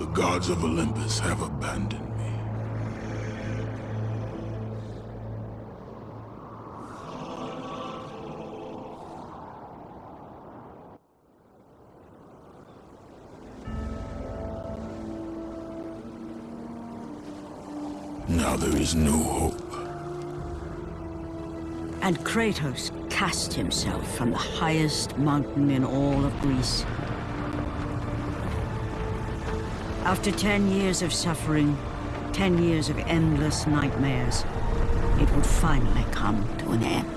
The gods of Olympus have abandoned me. Now there is no hope. And Kratos cast himself from the highest mountain in all of Greece. After ten years of suffering, ten years of endless nightmares, it would finally come to an end.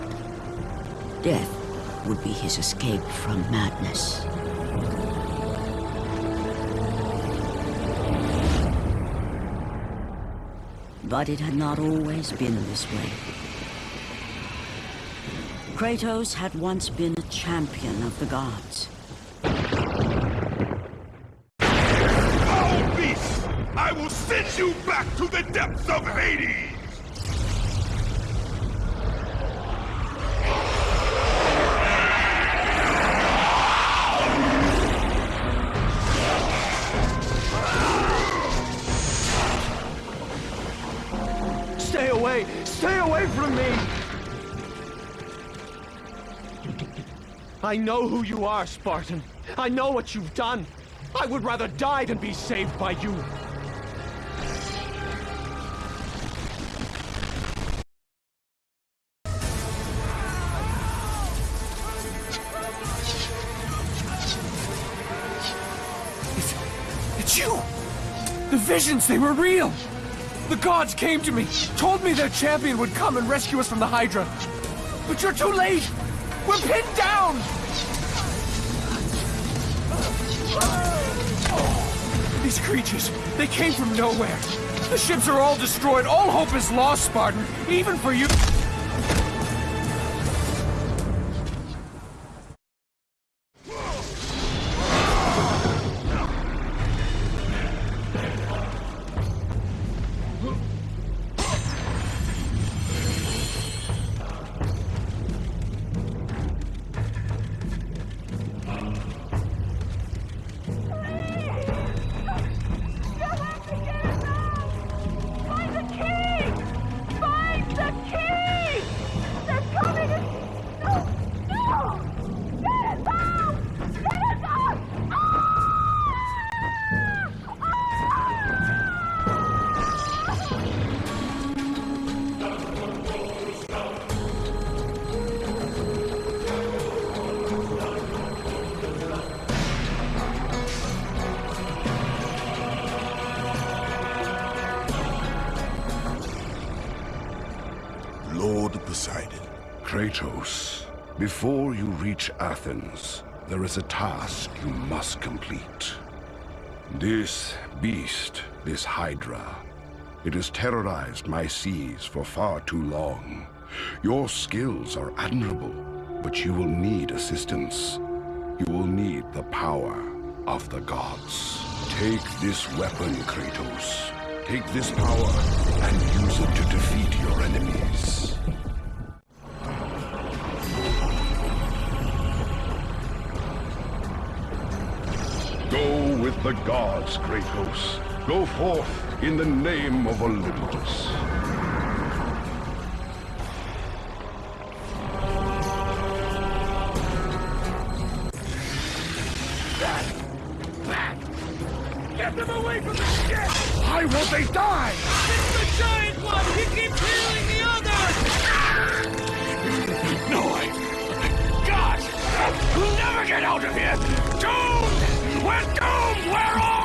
Death would be his escape from madness. But it had not always been this way. Kratos had once been a champion of the gods. Foul beast! I will send you back to the depths of Hades! Stay away! Stay away from me! I know who you are, Spartan. I know what you've done. I would rather die than be saved by you. The visions, they were real! The gods came to me, told me their champion would come and rescue us from the Hydra. But you're too late! We're pinned down! These creatures, they came from nowhere. The ships are all destroyed. All hope is lost, Spartan. Even for you. Before you reach Athens, there is a task you must complete. This beast, this Hydra, it has terrorized my seas for far too long. Your skills are admirable, but you will need assistance. You will need the power of the gods. Take this weapon, Kratos. Take this power and use it to defeat your enemies. With the gods, Kratos. Go forth in the name of Olympus. Get them away from the ship! Why won't they die? It's the giant one! He keeps healing the others! No, I... Gods! We'll never get out of here! Doomed! We're doomed! We're off!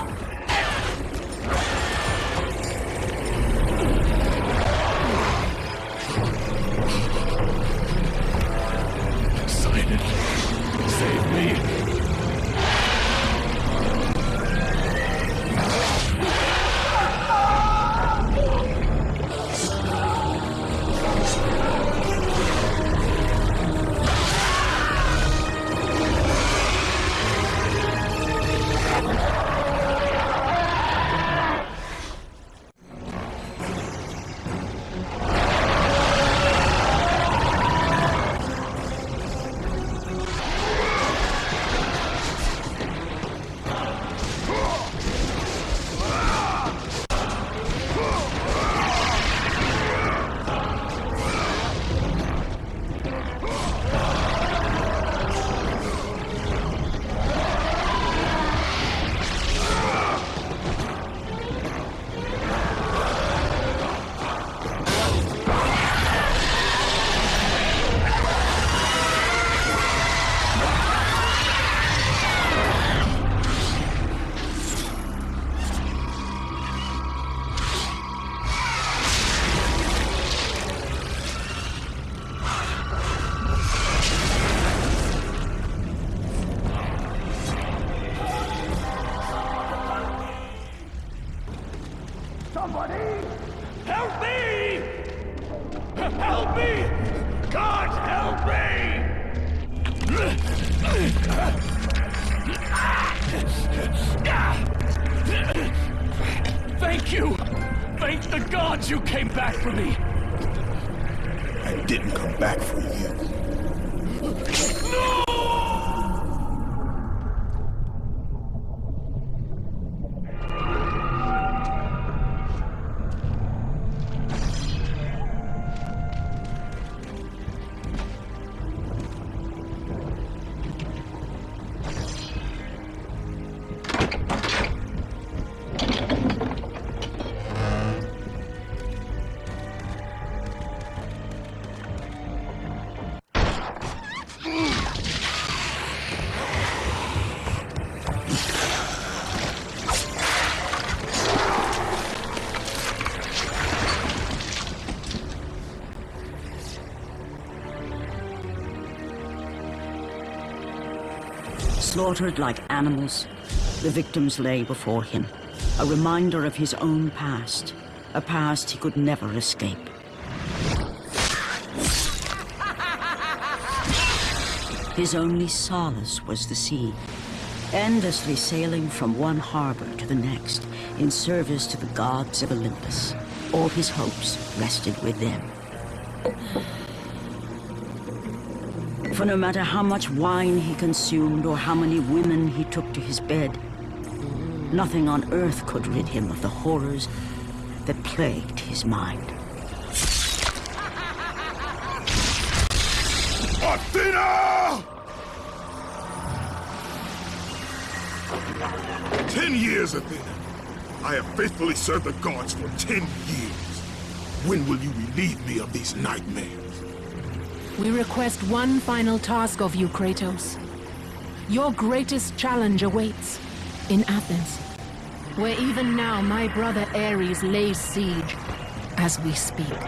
Slaughtered like animals, the victims lay before him, a reminder of his own past, a past he could never escape. His only solace was the sea, endlessly sailing from one harbor to the next in service to the gods of Olympus. All his hopes rested with them. For no matter how much wine he consumed or how many women he took to his bed, nothing on earth could rid him of the horrors that plagued his mind. Athena! Ten years, Athena. I have faithfully served the gods for ten years. When will you relieve me of these nightmares? We request one final task of you, Kratos. Your greatest challenge awaits in Athens, where even now my brother Ares lays siege as we speak.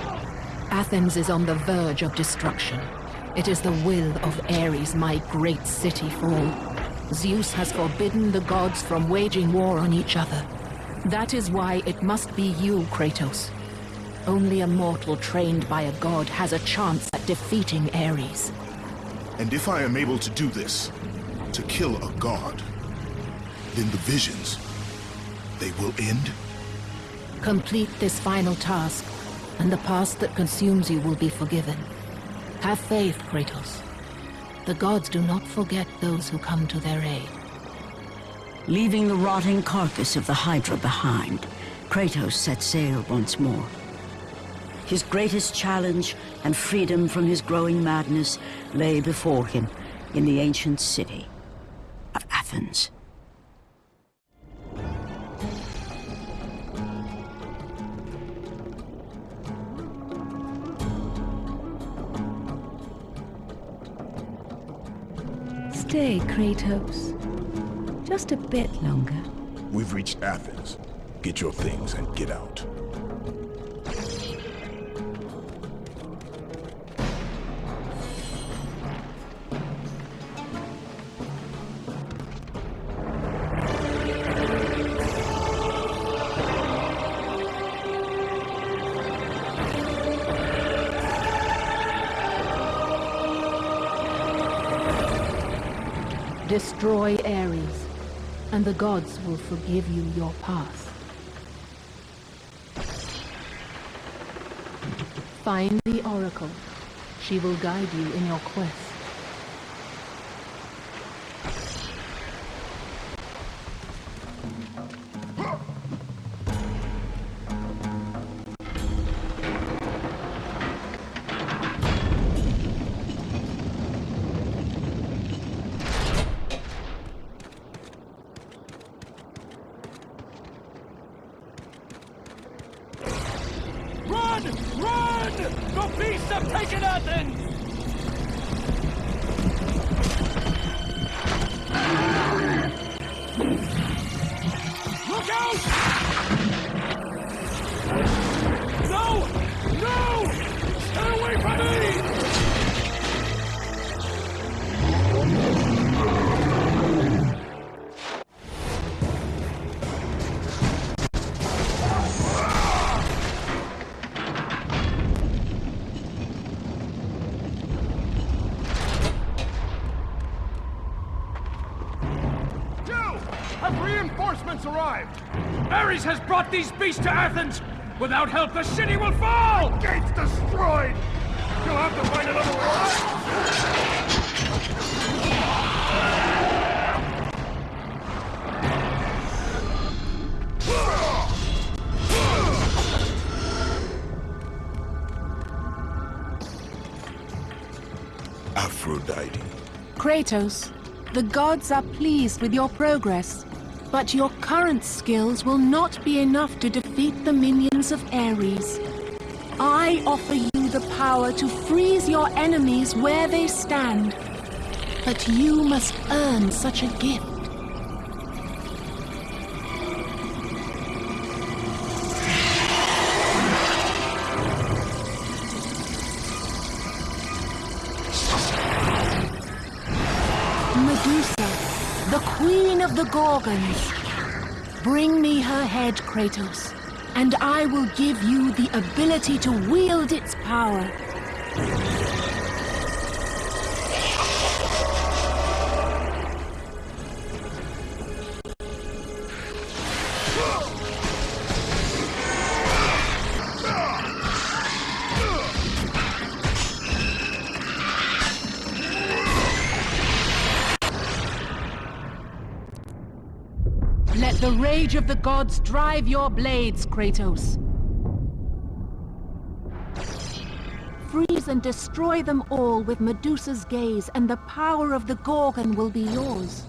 Athens is on the verge of destruction. It is the will of Ares my great city fall. Zeus has forbidden the gods from waging war on each other. That is why it must be you, Kratos. Only a mortal trained by a god has a chance at defeating Ares. And if I am able to do this, to kill a god, then the visions, they will end? Complete this final task, and the past that consumes you will be forgiven. Have faith, Kratos. The gods do not forget those who come to their aid. Leaving the rotting carcass of the Hydra behind, Kratos set sail once more. His greatest challenge and freedom from his growing madness lay before him in the ancient city of Athens. Stay, Kratos. Just a bit longer. We've reached Athens. Get your things and get out. Destroy Ares, and the gods will forgive you your past. Find the Oracle. She will guide you in your quest. Arrived? Ares has brought these beasts to Athens! Without help, the city will fall! Gates destroyed! You'll have to find another way! Aphrodite. Kratos, the gods are pleased with your progress, but your current skills will not be enough to defeat the minions of Ares. I offer you the power to freeze your enemies where they stand, but you must earn such a gift. Gorgons. Bring me her head, Kratos, and I will give you the ability to wield its power. Rage of the gods drive your blades, Kratos. Freeze and destroy them all with Medusa's gaze, and the power of the Gorgon will be yours.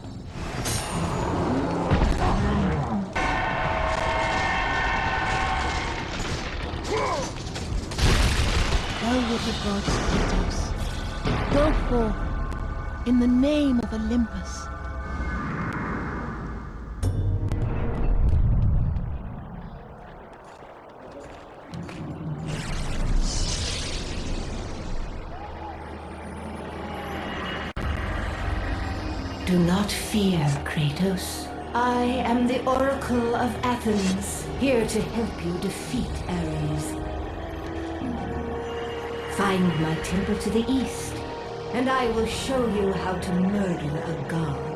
Go with the gods, Kratos. Go forth in the name of Olympus. Do not fear, Kratos. I am the Oracle of Athens, here to help you defeat Ares. Find my temple to the east, and I will show you how to murder a god.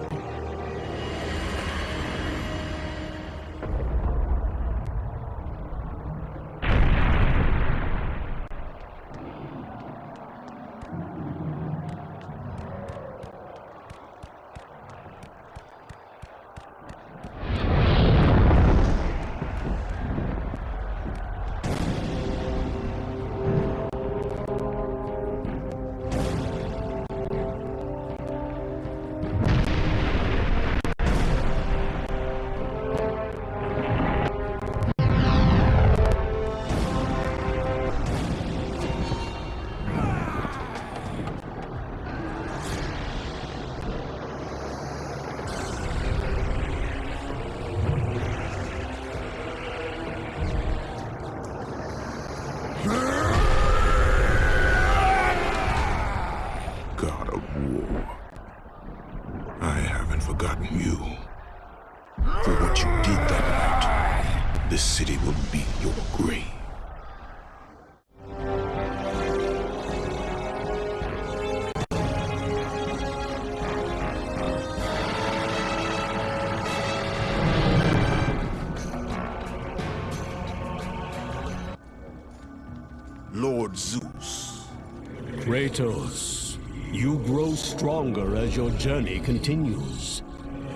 Your journey continues.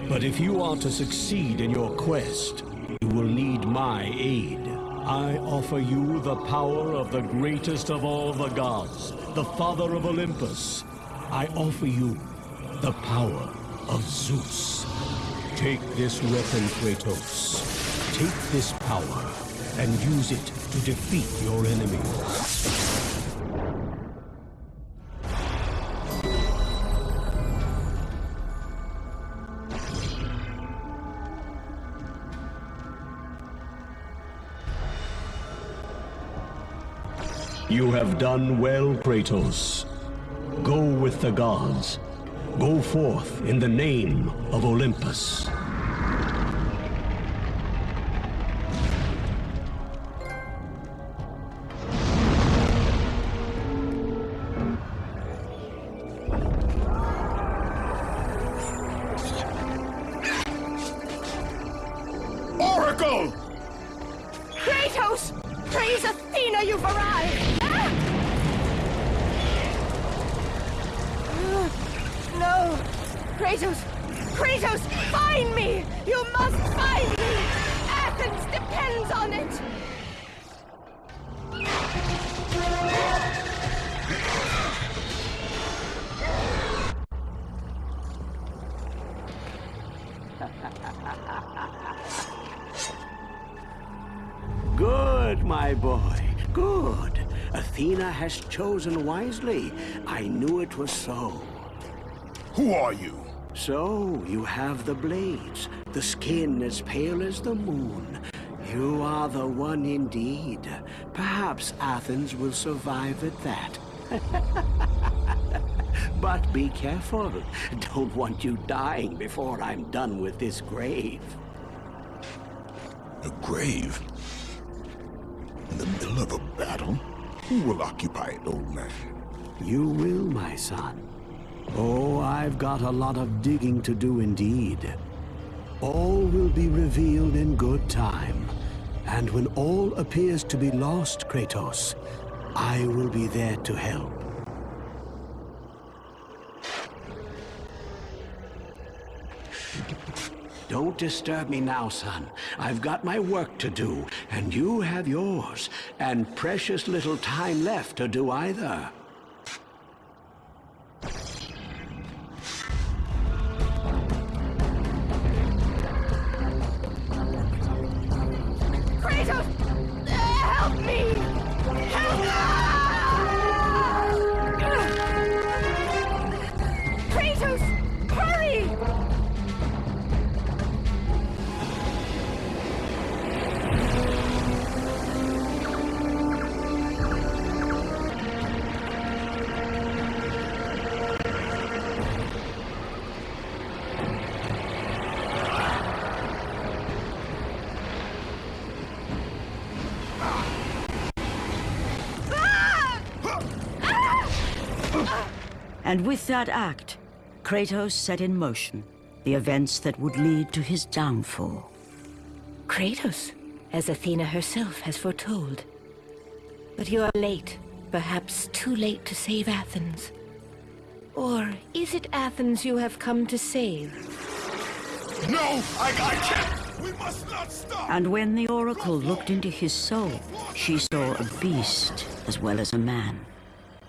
But if you are to succeed in your quest, you will need my aid. I offer you the power of the greatest of all the gods, the father of Olympus. I offer you the power of Zeus. Take this weapon, Kratos. Take this power and use it to defeat your enemies. You have done well, Kratos. Go with the gods. Go forth in the name of Olympus. I knew it was so. Who are you? So, you have the blades, the skin as pale as the moon. You are the one indeed. Perhaps Athens will survive at that. but be careful. Don't want you dying before I'm done with this grave. A grave? In the middle of a battle? Who will occupy it, old man? You will, my son. Oh, I've got a lot of digging to do indeed. All will be revealed in good time. And when all appears to be lost, Kratos, I will be there to help. Don't disturb me now, son. I've got my work to do, and you have yours, and precious little time left to do either. And with that act, Kratos set in motion the events that would lead to his downfall. Kratos, as Athena herself has foretold. But you are late, perhaps too late to save Athens. Or is it Athens you have come to save? No! I, I can't! We must not stop! And when the Oracle looked into his soul, she saw a beast as well as a man.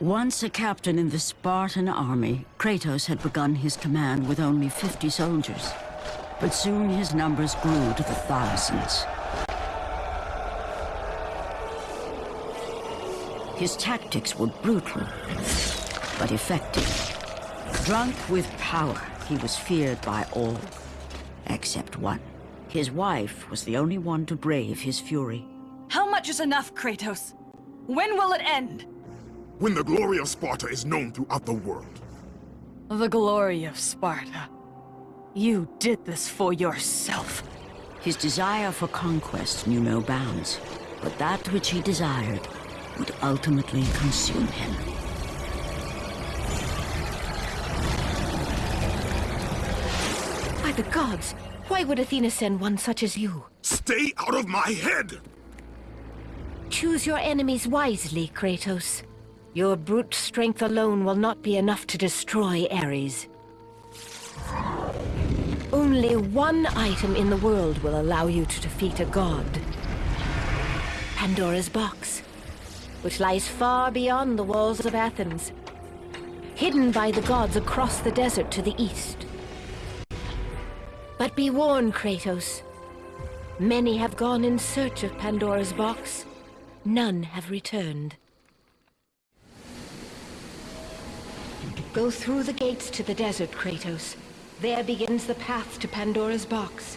Once a captain in the Spartan army, Kratos had begun his command with only 50 soldiers. But soon his numbers grew to the thousands. His tactics were brutal, but effective. Drunk with power, he was feared by all, except one. His wife was the only one to brave his fury. How much is enough, Kratos? When will it end? When the glory of Sparta is known throughout the world. The glory of Sparta. You did this for yourself. His desire for conquest knew no bounds, but that which he desired would ultimately consume him. By the gods, why would Athena send one such as you? Stay out of my head! Choose your enemies wisely, Kratos. Your brute strength alone will not be enough to destroy Ares. Only one item in the world will allow you to defeat a god. Pandora's box, which lies far beyond the walls of Athens, hidden by the gods across the desert to the east. But be warned, Kratos. Many have gone in search of Pandora's box. None have returned. Go through the gates to the desert, Kratos. There begins the path to Pandora's box.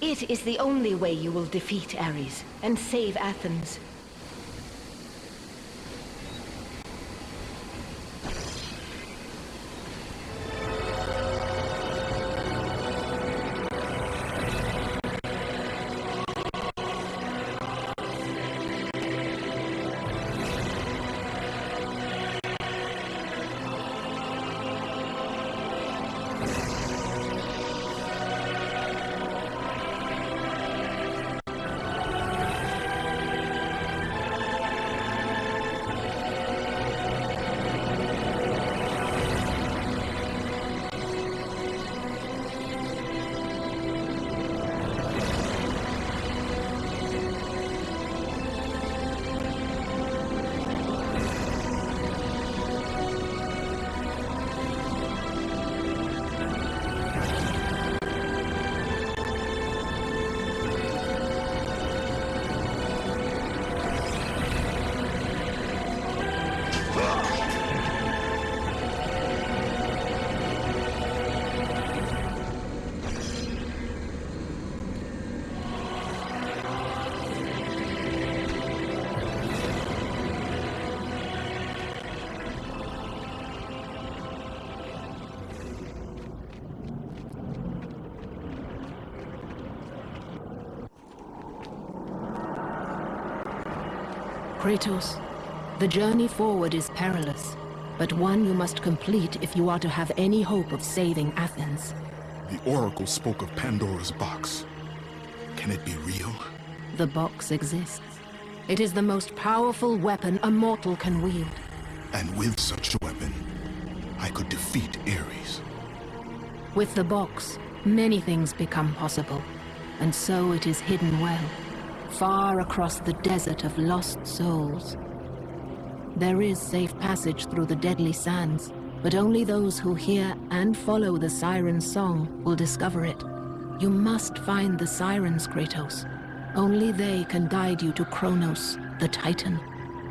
It is the only way you will defeat Ares and save Athens. Kratos, the journey forward is perilous, but one you must complete if you are to have any hope of saving Athens. The Oracle spoke of Pandora's box. Can it be real? The box exists. It is the most powerful weapon a mortal can wield. And with such a weapon, I could defeat Ares. With the box, many things become possible. And so it is hidden well, far across the desert of lost souls. There is safe passage through the deadly sands, but only those who hear and follow the siren's song will discover it. You must find the sirens, Kratos. Only they can guide you to Kronos, the Titan.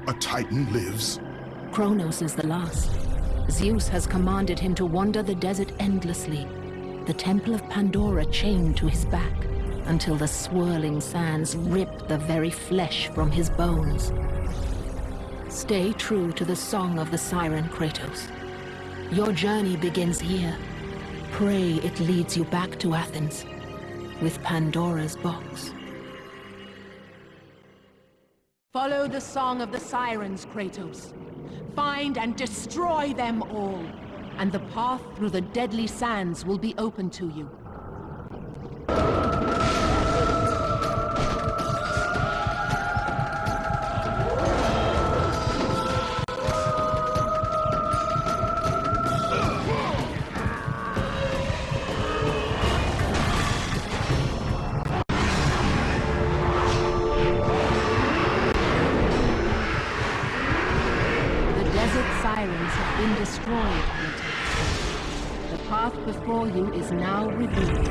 A Titan lives? Kronos is the last. Zeus has commanded him to wander the desert endlessly, the Temple of Pandora chained to his back, until the swirling sands rip the very flesh from his bones. Stay true to the song of the siren, Kratos. Your journey begins here. Pray it leads you back to Athens, with Pandora's box. Follow the song of the sirens, Kratos. Find and destroy them all, and the path through the deadly sands will be open to you. Before you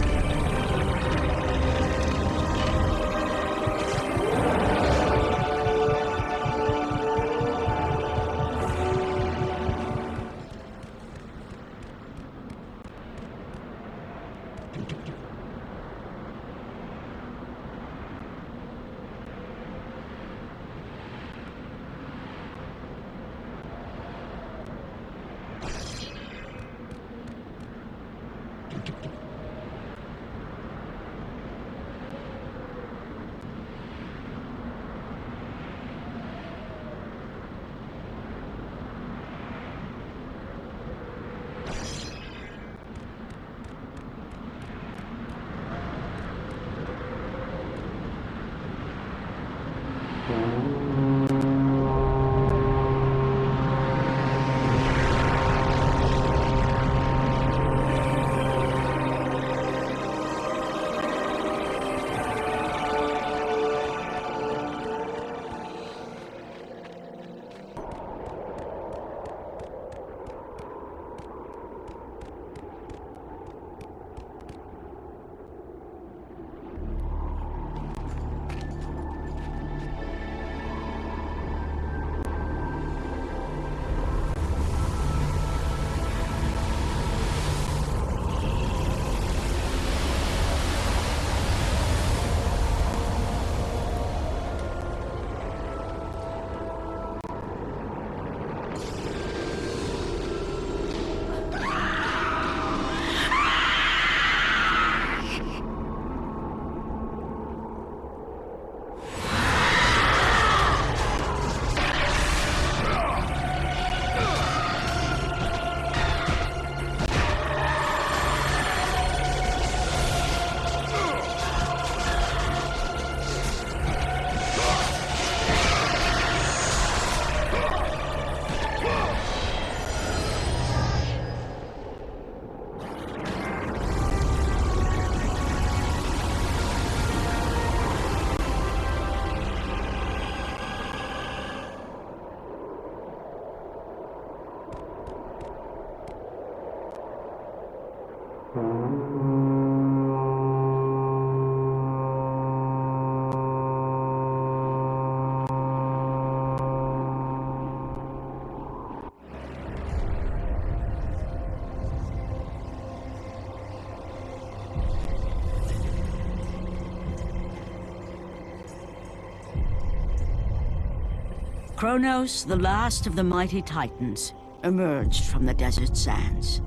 Kronos, the last of the mighty titans, emerged from the desert sands.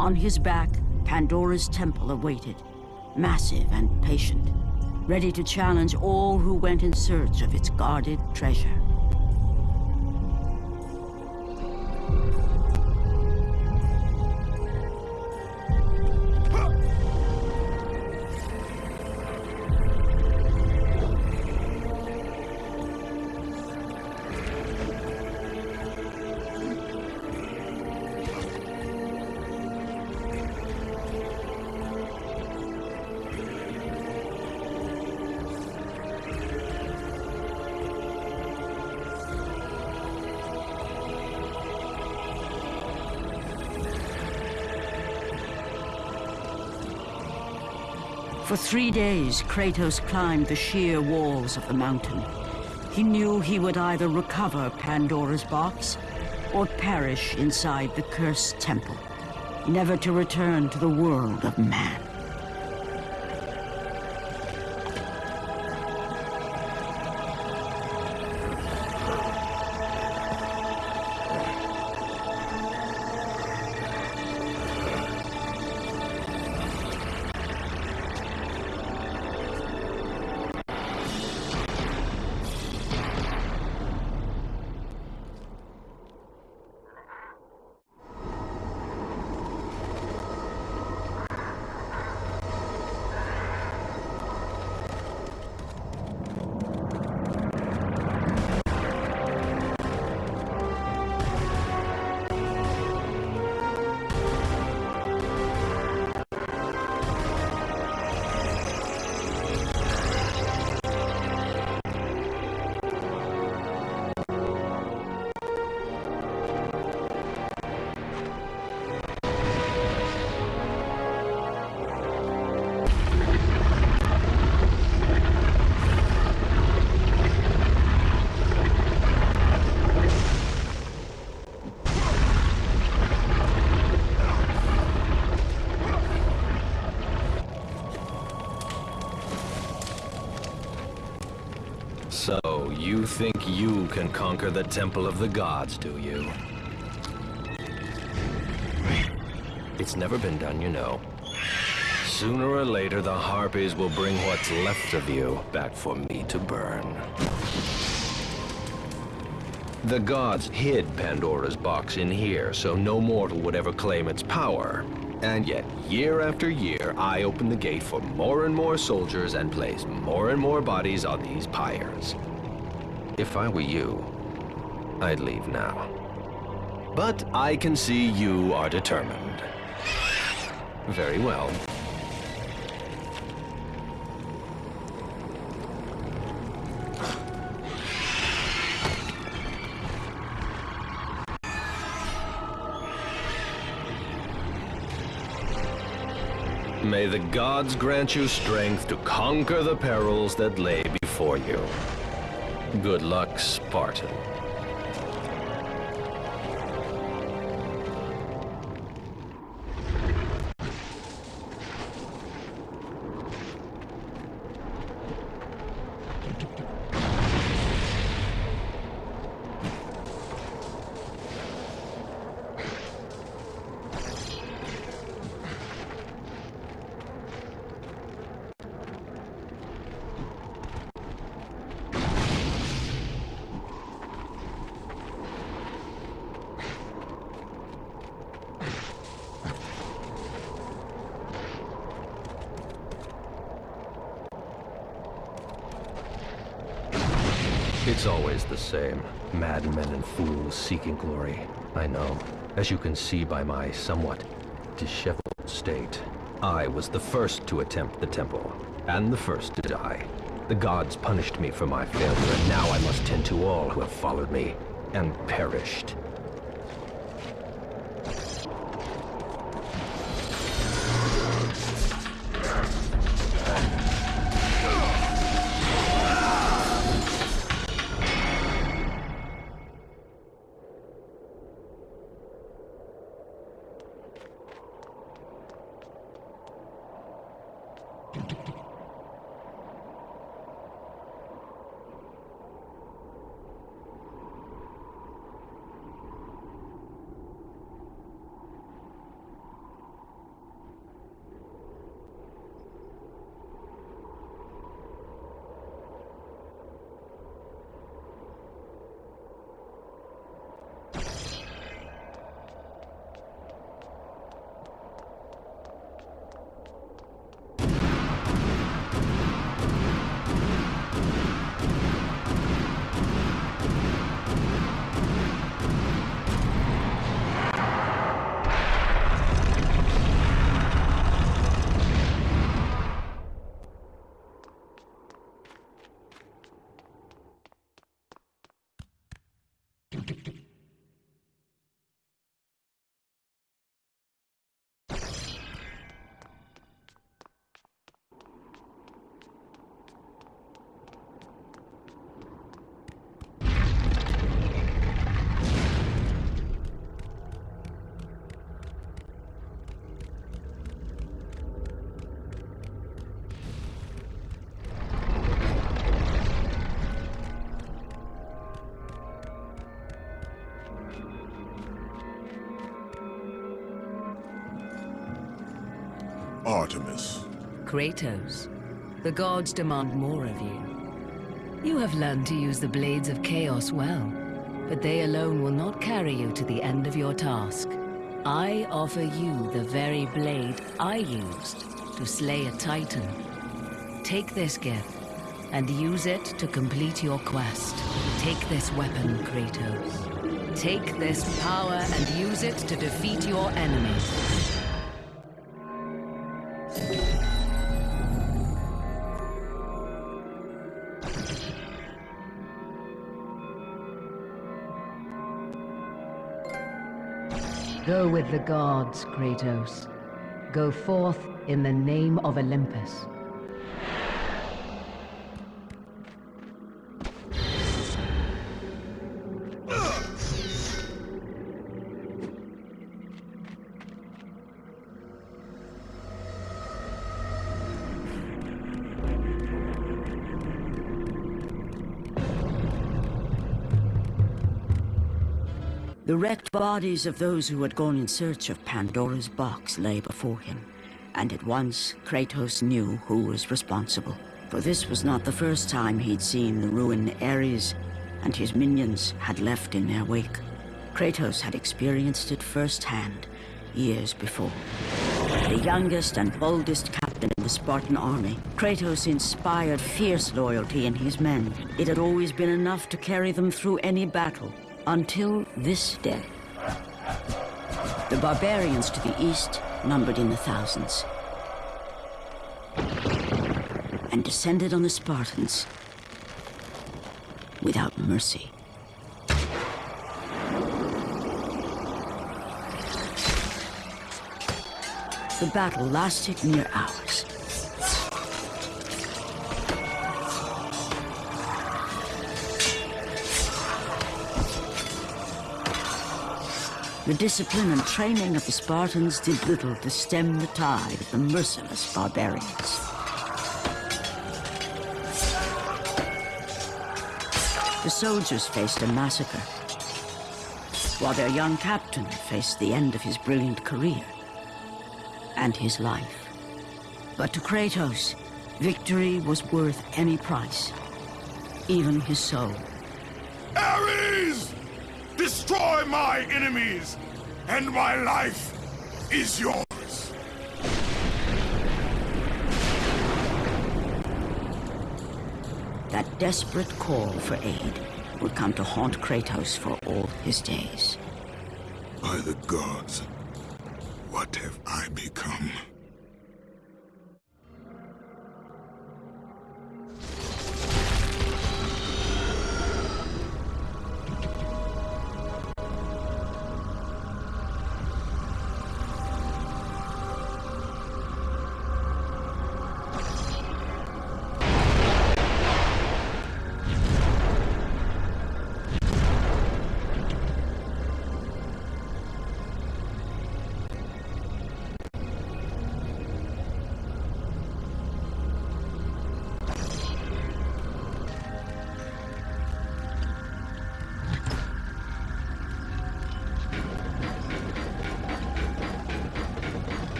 On his back, Pandora's temple awaited, massive and patient, ready to challenge all who went in search of its guarded treasure. Three days, Kratos climbed the sheer walls of the mountain. He knew he would either recover Pandora's box or perish inside the cursed temple, never to return to the world of man. You think you can conquer the Temple of the Gods, do you? It's never been done, you know. Sooner or later, the Harpies will bring what's left of you back for me to burn. The gods hid Pandora's box in here, so no mortal would ever claim its power. And yet, year after year, I open the gate for more and more soldiers and place more and more bodies on these pyres. If I were you, I'd leave now. But I can see you are determined. Very well. May the gods grant you strength to conquer the perils that lay before you. Good luck, Spartan. Seeking glory. I know. As you can see by my somewhat disheveled state, I was the first to attempt the temple, and the first to die. The gods punished me for my failure, and now I must tend to all who have followed me, and perished. Artemis. Kratos, the gods demand more of you. You have learned to use the Blades of Chaos well, but they alone will not carry you to the end of your task. I offer you the very blade I used to slay a Titan. Take this gift, and use it to complete your quest. Take this weapon, Kratos. Take this power and use it to defeat your enemies. Go with the gods, Kratos. Go forth in the name of Olympus. Wrecked bodies of those who had gone in search of Pandora's box lay before him, and at once Kratos knew who was responsible. For this was not the first time he'd seen the ruin Ares and his minions had left in their wake. Kratos had experienced it firsthand, years before. The youngest and boldest captain in the Spartan army, Kratos inspired fierce loyalty in his men. It had always been enough to carry them through any battle, until this day. The barbarians to the east numbered in the thousands and descended on the Spartans without mercy. The battle lasted near hours. The discipline and training of the Spartans did little to stem the tide of the merciless barbarians. The soldiers faced a massacre, while their young captain faced the end of his brilliant career and his life. But to Kratos, victory was worth any price, even his soul. Destroy my enemies, and my life is yours. That desperate call for aid would come to haunt Kratos for all his days. By the gods, what have I become?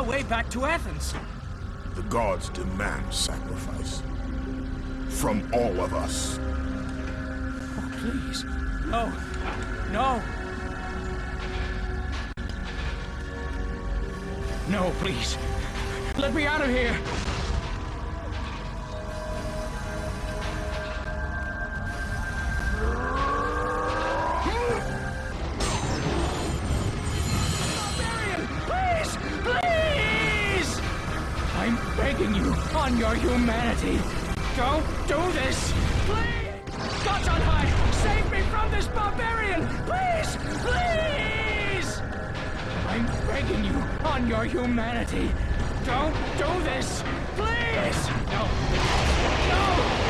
Our way back to Athens. The gods demand sacrifice. From all of us. Oh, please. No. No. No, please. Let me out of here. On your humanity. Don't do this! Please! No! No!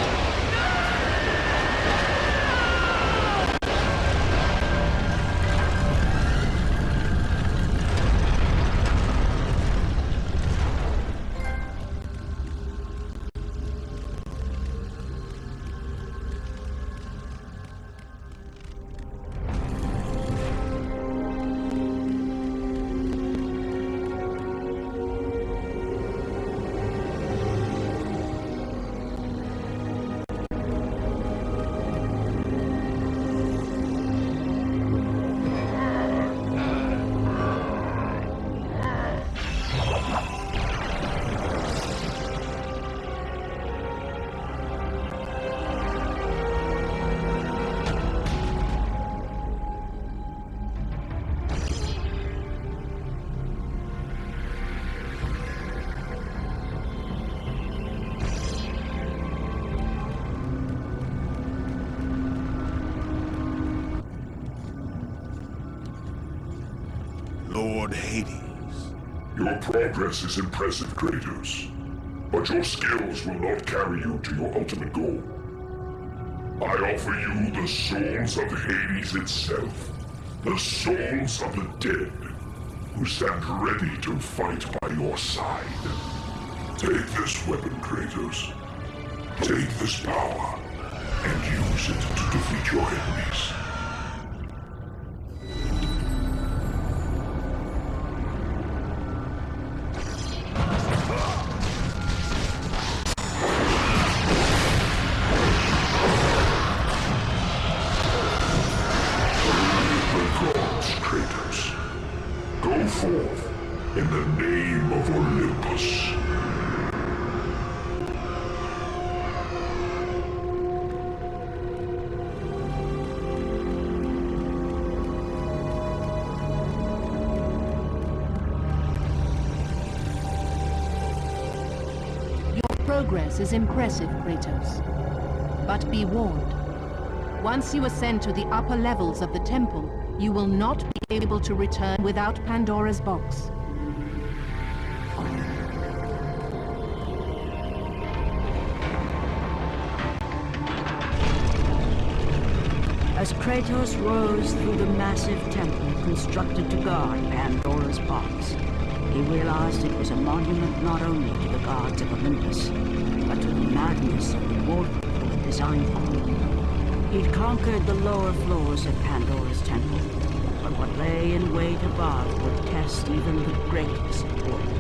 Progress is impressive, Kratos. But your skills will not carry you to your ultimate goal. I offer you the souls of Hades itself. The souls of the dead, who stand ready to fight by your side. Take this weapon, Kratos. Take this power, and use it to defeat your enemies. Is impressive, Kratos. But be warned. Once you ascend to the upper levels of the temple, you will not be able to return without Pandora's box. As Kratos rose through the massive temple constructed to guard Pandora's box, he realized it was a monument not only to the gods of Olympus, madness of the had designed them. He'd conquered the lower floors of Pandora's temple, but what lay in wait above would test even the greatest warrior.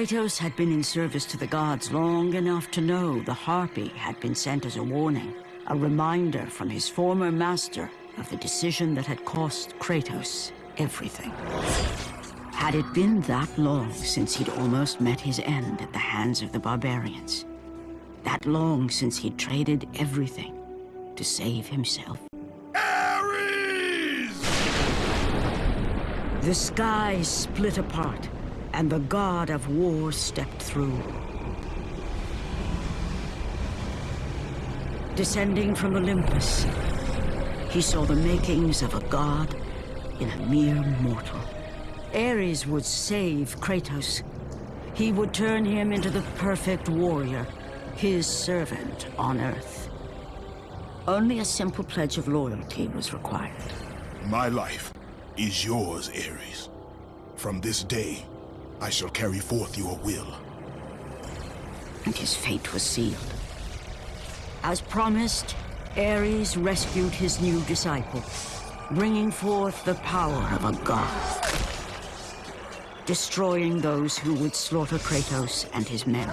Kratos had been in service to the gods long enough to know the Harpy had been sent as a warning, a reminder from his former master of the decision that had cost Kratos everything. Had it been that long since he'd almost met his end at the hands of the barbarians? That long since he'd traded everything to save himself? Ares! The sky split apart, and the god of war stepped through. Descending from Olympus, he saw the makings of a god in a mere mortal. Ares would save Kratos. He would turn him into the perfect warrior, his servant on Earth. Only a simple pledge of loyalty was required. My life is yours, Ares. From this day, I shall carry forth your will. And his fate was sealed. As promised, Ares rescued his new disciple, bringing forth the power of a god. Destroying those who would slaughter Kratos and his men.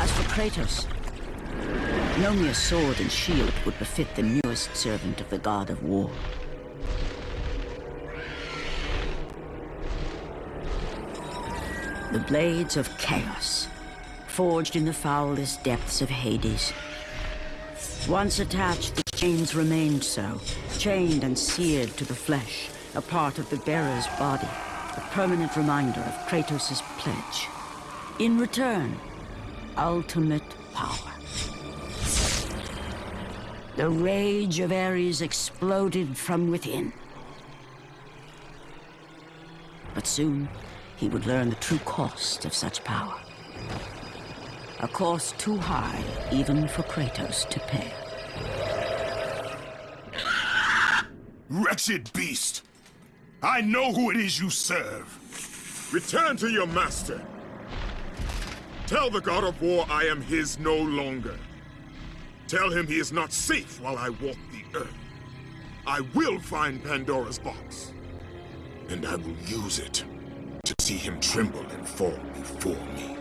As for Kratos, no mere sword and shield would befit the newest servant of the god of war. The blades of chaos, forged in the foulest depths of Hades. Once attached, the chains remained so, chained and seared to the flesh, a part of the bearer's body, a permanent reminder of Kratos' pledge. In return, ultimate power. The rage of Ares exploded from within. But soon, he would learn the true cost of such power. A cost too high even for Kratos to pay. Wretched beast! I know who it is you serve. Return to your master. Tell the god of war I am his no longer. Tell him he is not safe while I walk the Earth. I will find Pandora's box. And I will use it to see him tremble and fall before me.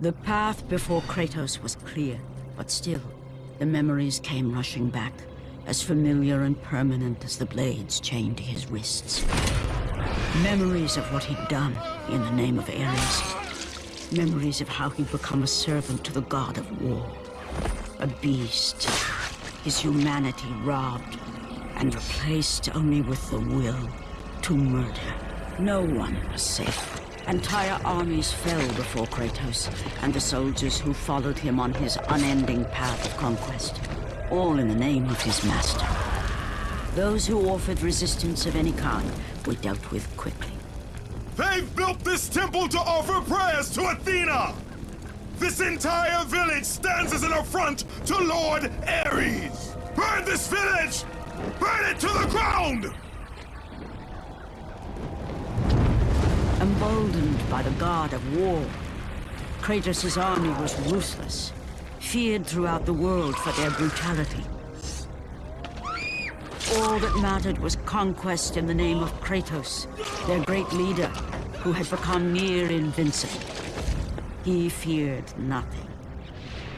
The path before Kratos was clear, but still, the memories came rushing back, as familiar and permanent as the blades chained to his wrists. Memories of what he'd done in the name of Ares. Memories of how he'd become a servant to the god of war. A beast. His humanity robbed and replaced only with the will to murder. No one was safe. Entire armies fell before Kratos and the soldiers who followed him on his unending path of conquest. All in the name of his master. Those who offered resistance of any kind were dealt with quickly. They've built this temple to offer prayers to Athena! This entire village stands as an affront to Lord Ares! Burn this village! Burn it to the ground! Emboldened by the god of war, Kratos' army was ruthless, feared throughout the world for their brutality. All that mattered was conquest in the name of Kratos, their great leader, who had become near invincible. He feared nothing.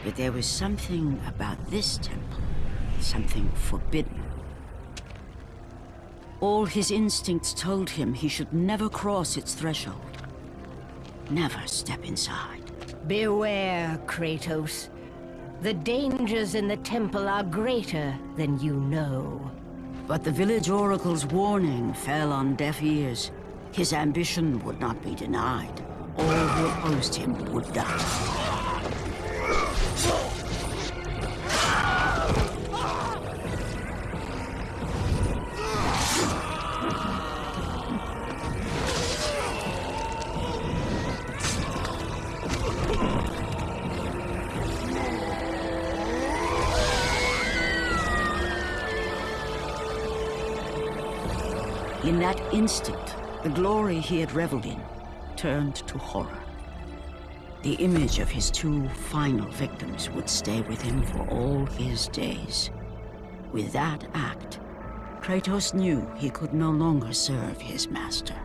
But there was something about this temple, something forbidden. All his instincts told him he should never cross its threshold. Never step inside. Beware, Kratos. The dangers in the temple are greater than you know. But the village oracle's warning fell on deaf ears. His ambition would not be denied. All who opposed him would die. That instant, the glory he had reveled in turned to horror. The image of his two final victims would stay with him for all his days. With that act, Kratos knew he could no longer serve his master.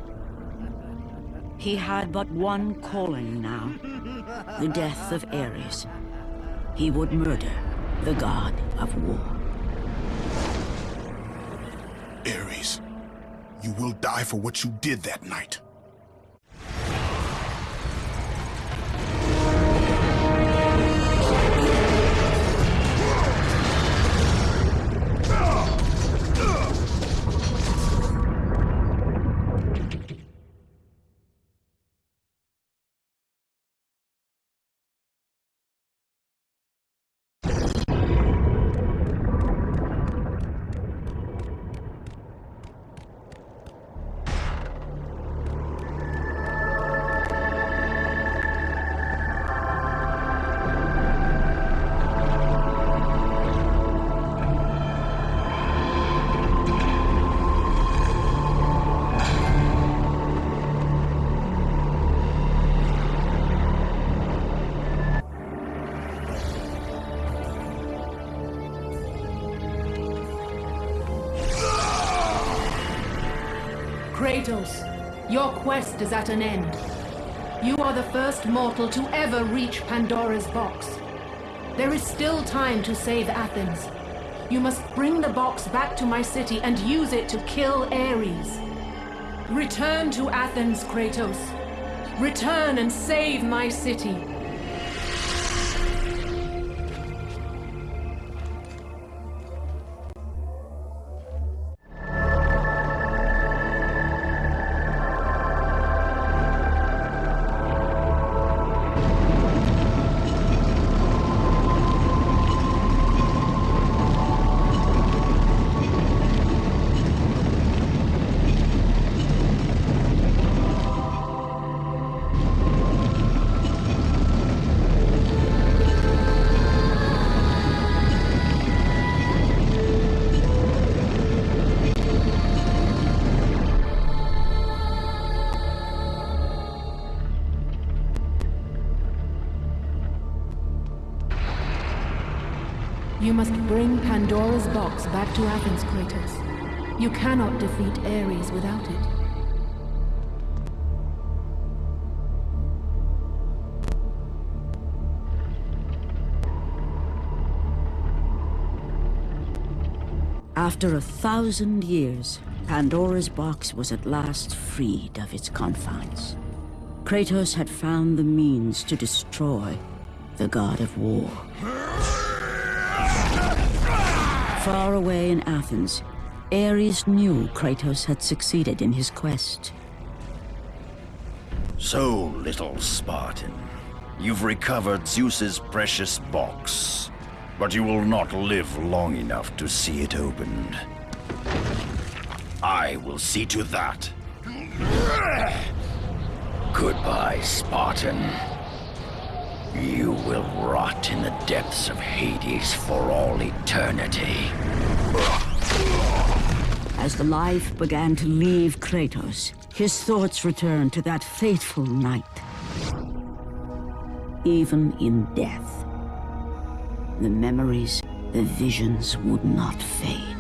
He had but one calling now, the death of Ares. He would murder the god of war. Ares. You will die for what you did that night. Is at an end. You are the first mortal to ever reach Pandora's box. There is still time to save Athens. You must bring the box back to my city and use it to kill Ares. Return to Athens, Kratos. Return and save my city. Pandora's box back to Athens, Kratos. You cannot defeat Ares without it. After a thousand years, Pandora's box was at last freed of its confines. Kratos had found the means to destroy the god of war. Far away in Athens, Ares knew Kratos had succeeded in his quest. So, little Spartan, you've recovered Zeus's precious box, but you will not live long enough to see it opened. I will see to that. Goodbye, Spartan. You will rot in the depths of Hades for all eternity. As the life began to leave Kratos, his thoughts returned to that fateful night. Even in death, the memories, the visions would not fade.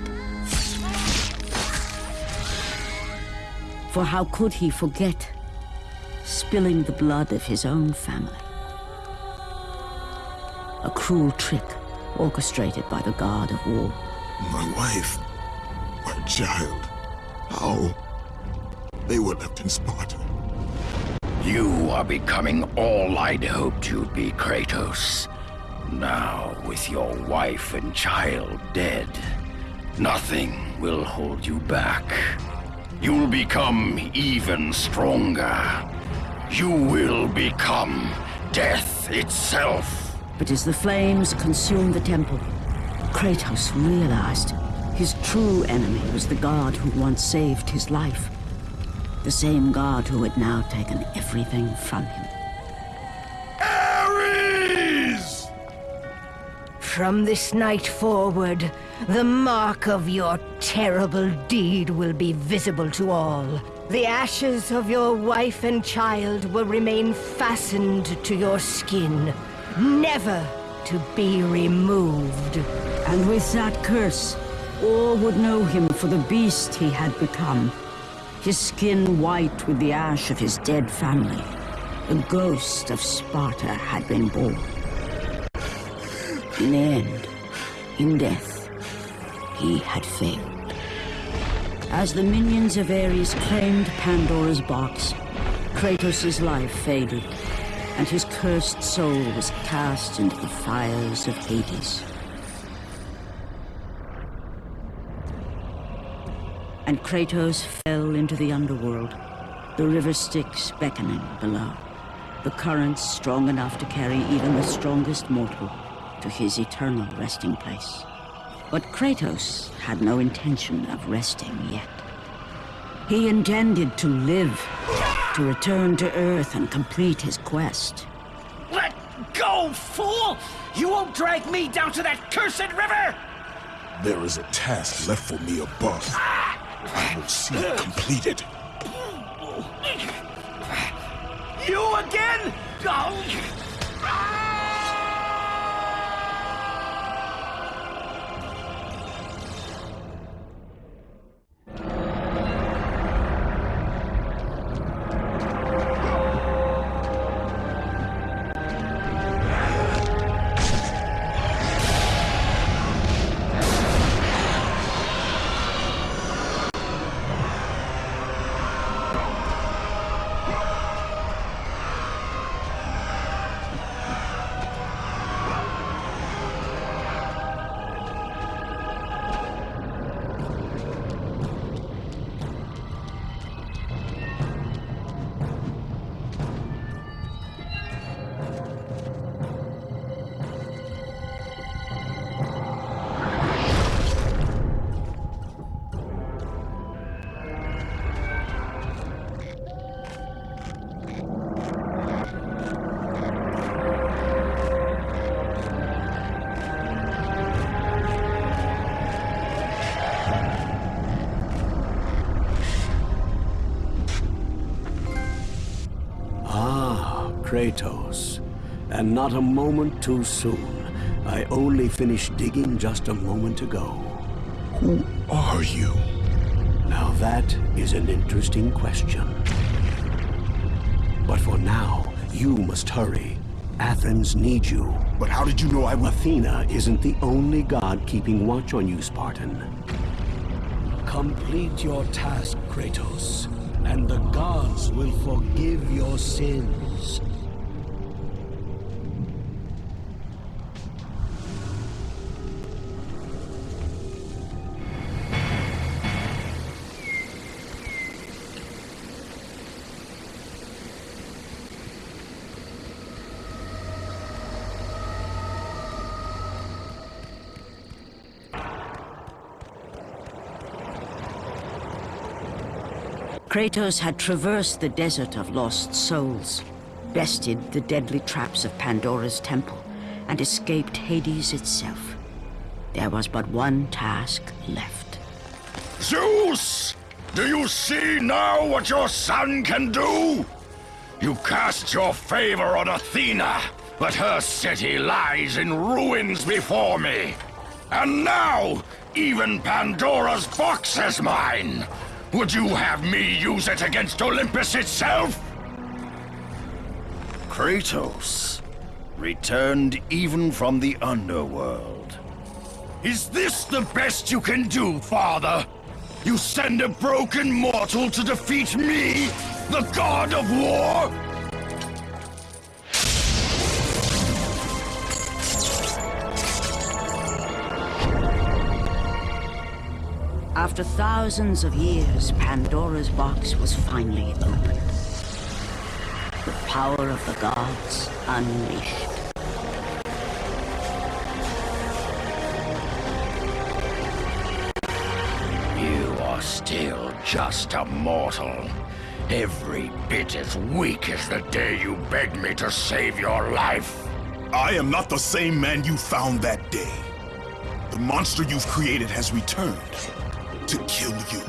For how could he forget spilling the blood of his own family? A cruel trick orchestrated by the god of war. My wife, my child, how? They were left in Sparta. You are becoming all I'd hoped you'd be, Kratos. Now, with your wife and child dead, nothing will hold you back. You'll become even stronger. You will become death itself. But as the flames consumed the temple, Kratos realized his true enemy was the god who once saved his life. The same god who had now taken everything from him. Ares! From this night forward, the mark of your terrible deed will be visible to all. The ashes of your wife and child will remain fastened to your skin, never to be removed. And with that curse, all would know him for the beast he had become. His skin white with the ash of his dead family. The ghost of Sparta had been born. In the end, in death, he had failed. As the minions of Ares claimed Pandora's box, Kratos' life faded, and his cursed soul was cast into the fires of Hades. And Kratos fell into the underworld, the river Styx beckoning below, the currents strong enough to carry even the strongest mortal to his eternal resting place. But Kratos had no intention of resting yet. He intended to live, to return to Earth and complete his quest. Let go, fool! You won't drag me down to that cursed river! There is a task left for me above. I will see it completed. You again? Oh. Not a moment too soon. I only finished digging just a moment ago. Who are you? Now that is an interesting question. But for now, you must hurry. Athens needs you. But how did you know I would... Athena isn't the only god keeping watch on you, Spartan. Complete your task, Kratos, and the gods will forgive your sins. Kratos had traversed the desert of lost souls, bested the deadly traps of Pandora's temple, and escaped Hades itself. There was but one task left. Zeus! Do you see now what your son can do? You cast your favor on Athena, but her city lies in ruins before me. And now, even Pandora's box is mine! Would you have me use it against Olympus itself? Kratos, returned even from the underworld. Is this the best you can do, father? You send a broken mortal to defeat me, the god of war? After thousands of years, Pandora's box was finally opened. The power of the gods unleashed. You are still just a mortal. Every bit as weak as the day you begged me to save your life. I am not the same man you found that day. The monster you've created has returned to kill you.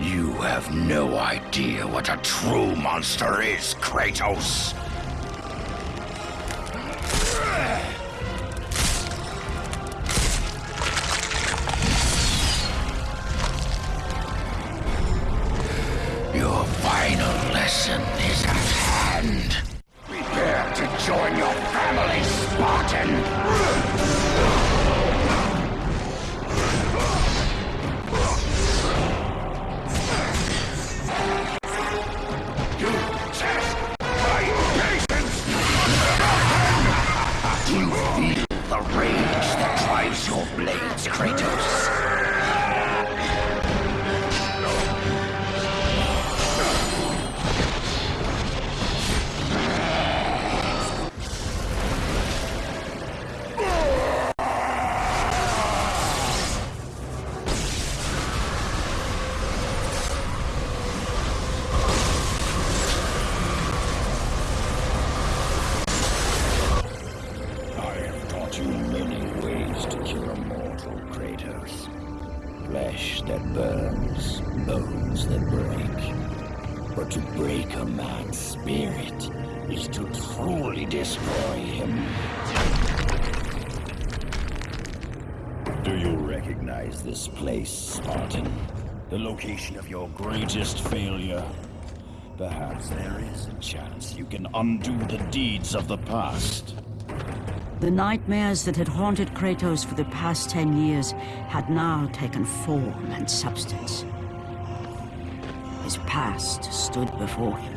You have no idea what a true monster is, Kratos. Greatest failure? Perhaps there is a chance you can undo the deeds of the past. The nightmares that had haunted Kratos for the past ten years had now taken form and substance. His past stood before him.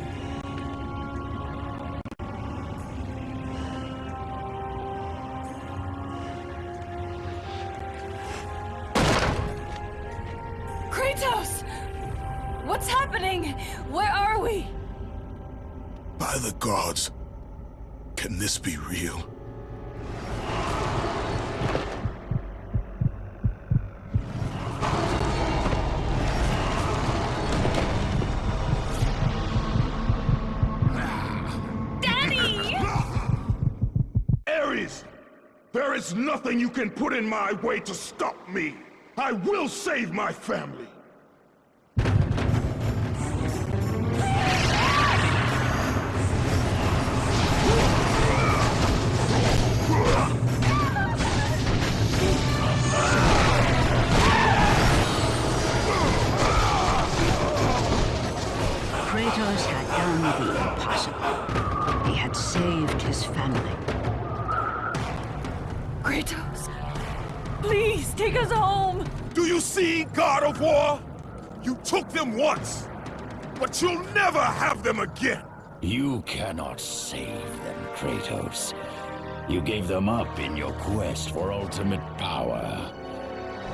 There is nothing you can put in my way to stop me! I will save my family! Kratos had done the impossible. He had saved his family. Kratos! Please, take us home! Do you see, God of War? You took them once, but you'll never have them again! You cannot save them, Kratos. You gave them up in your quest for ultimate power.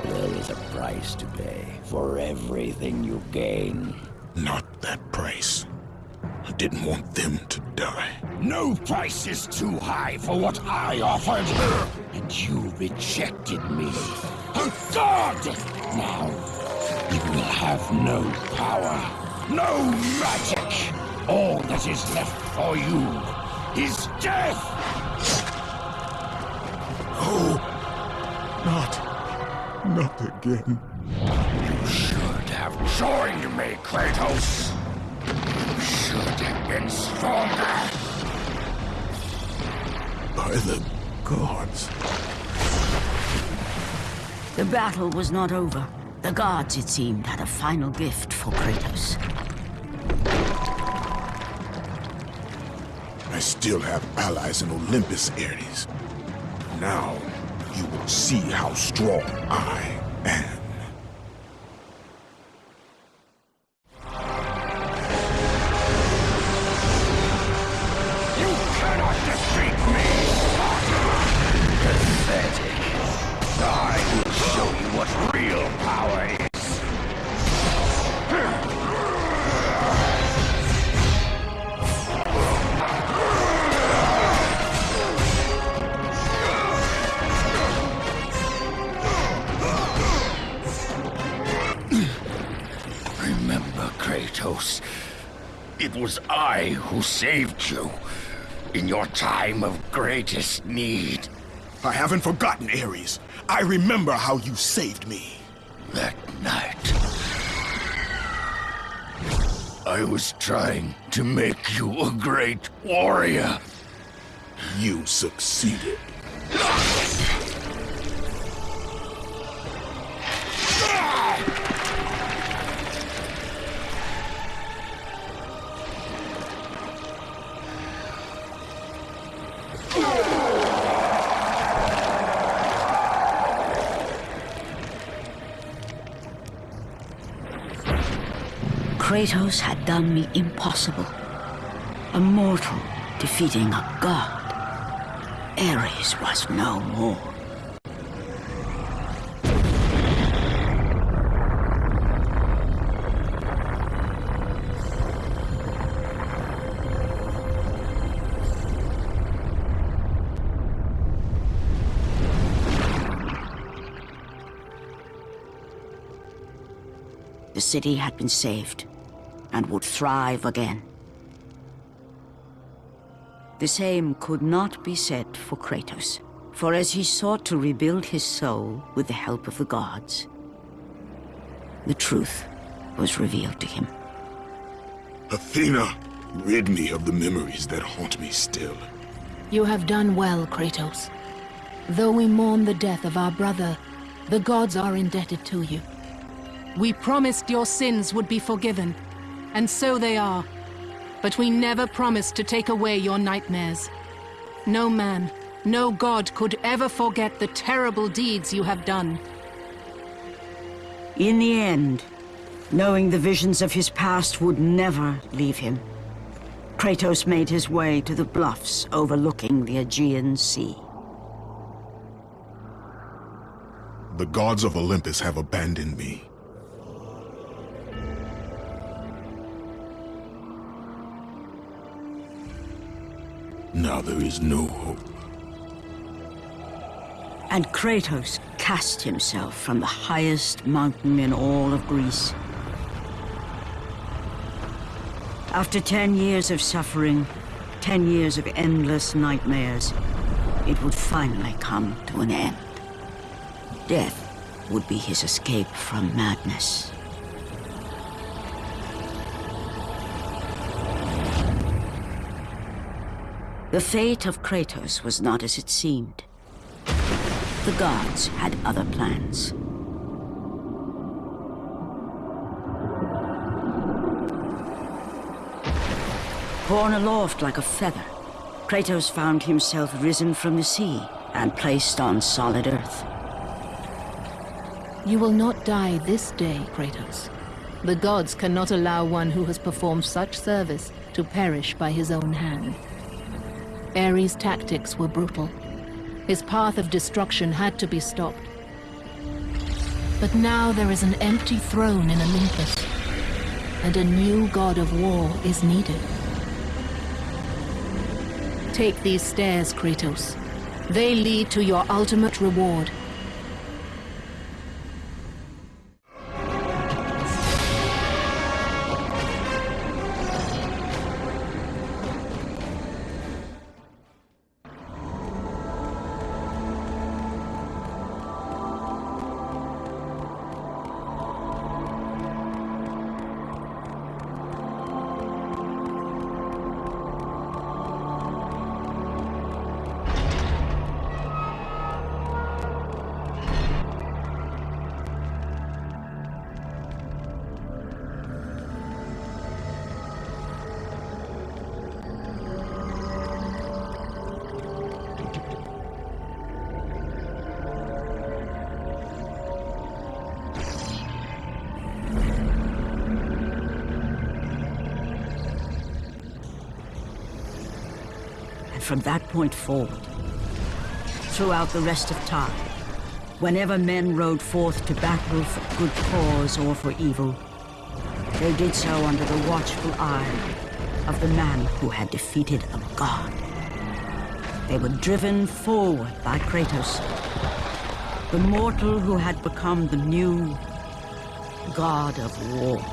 There is a price to pay for everything you gain. Not that price. I didn't want them to die. No price is too high for what I offered. And you rejected me. Oh, god! Now, you will have no power, no magic. All that is left for you is death! Oh, not, not again. You should have joined me, Kratos. You should have been stronger. By the gods. The battle was not over. The gods, it seemed, had a final gift for Kratos. I still have allies in Olympus, Ares. Now, you will see how strong I am. Kratos. It was I who saved you in your time of greatest need. I haven't forgotten, Ares. I remember how you saved me. That night, I was trying to make you a great warrior. You succeeded. Kratos had done me impossible. A mortal defeating a god. Ares was no more. The city had been saved and would thrive again. The same could not be said for Kratos, for as he sought to rebuild his soul with the help of the gods, the truth was revealed to him. Athena, rid me of the memories that haunt me still. You have done well, Kratos. Though we mourn the death of our brother, the gods are indebted to you. We promised your sins would be forgiven, and so they are. But we never promised to take away your nightmares. No man, no god could ever forget the terrible deeds you have done. In the end, knowing the visions of his past would never leave him, Kratos made his way to the bluffs overlooking the Aegean Sea. The gods of Olympus have abandoned me. Now there is no hope. And Kratos cast himself from the highest mountain in all of Greece. After ten years of suffering, ten years of endless nightmares, it would finally come to an end. Death would be his escape from madness. The fate of Kratos was not as it seemed. The gods had other plans. Borne aloft like a feather, Kratos found himself risen from the sea and placed on solid earth. You will not die this day, Kratos. The gods cannot allow one who has performed such service to perish by his own hand. Ares' tactics were brutal. His path of destruction had to be stopped. But now there is an empty throne in Olympus, and a new god of war is needed. Take these stairs, Kratos. They lead to your ultimate reward. From that point forward. Throughout the rest of time, whenever men rode forth to battle for good cause or for evil, they did so under the watchful eye of the man who had defeated a god. They were driven forward by Kratos, the mortal who had become the new god of war.